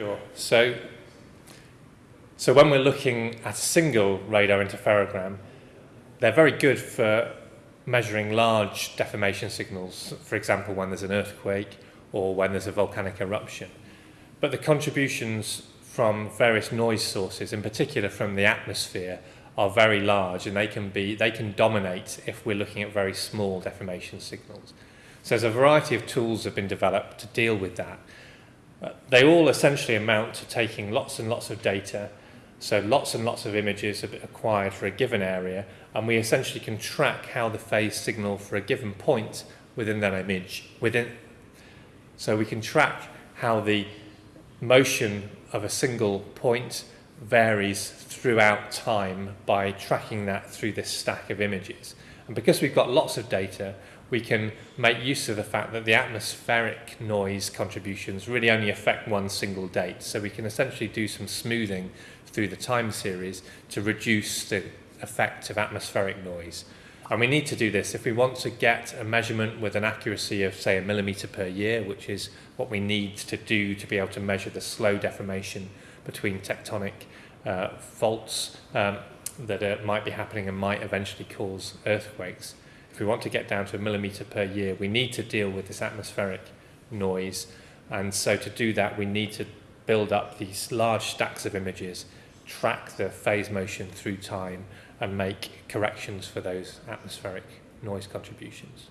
Sure. So, so when we're looking at a single radar interferogram, they're very good for measuring large deformation signals, for example, when there's an earthquake or when there's a volcanic eruption. But the contributions from various noise sources, in particular from the atmosphere, are very large and they can be they can dominate if we're looking at very small deformation signals. So there's a variety of tools have been developed to deal with that. They all essentially amount to taking lots and lots of data, so lots and lots of images acquired for a given area, and we essentially can track how the phase signal for a given point within that image, within, so we can track how the motion of a single point varies throughout time by tracking that through this stack of images. And because we've got lots of data, we can make use of the fact that the atmospheric noise contributions really only affect one single date. So we can essentially do some smoothing through the time series to reduce the effect of atmospheric noise. And we need to do this if we want to get a measurement with an accuracy of, say, a millimetre per year, which is what we need to do to be able to measure the slow deformation between tectonic uh, faults um, that uh, might be happening and might eventually cause earthquakes if we want to get down to a millimetre per year, we need to deal with this atmospheric noise. And so to do that, we need to build up these large stacks of images, track the phase motion through time, and make corrections for those atmospheric noise contributions.